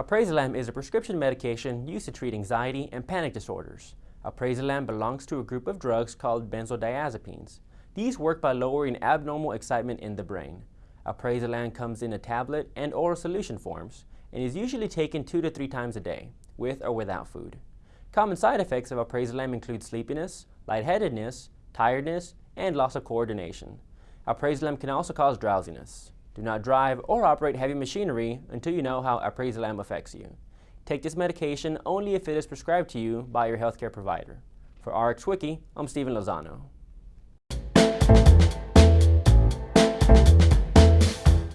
Alprazolam is a prescription medication used to treat anxiety and panic disorders. Alprazolam belongs to a group of drugs called benzodiazepines. These work by lowering abnormal excitement in the brain. Alprazolam comes in a tablet and oral solution forms and is usually taken two to three times a day, with or without food. Common side effects of alprazolam include sleepiness, lightheadedness, tiredness, and loss of coordination. Alprazolam can also cause drowsiness. Do not drive or operate heavy machinery until you know how alprazolam affects you. Take this medication only if it is prescribed to you by your healthcare provider. For RxWiki, I'm Stephen Lozano.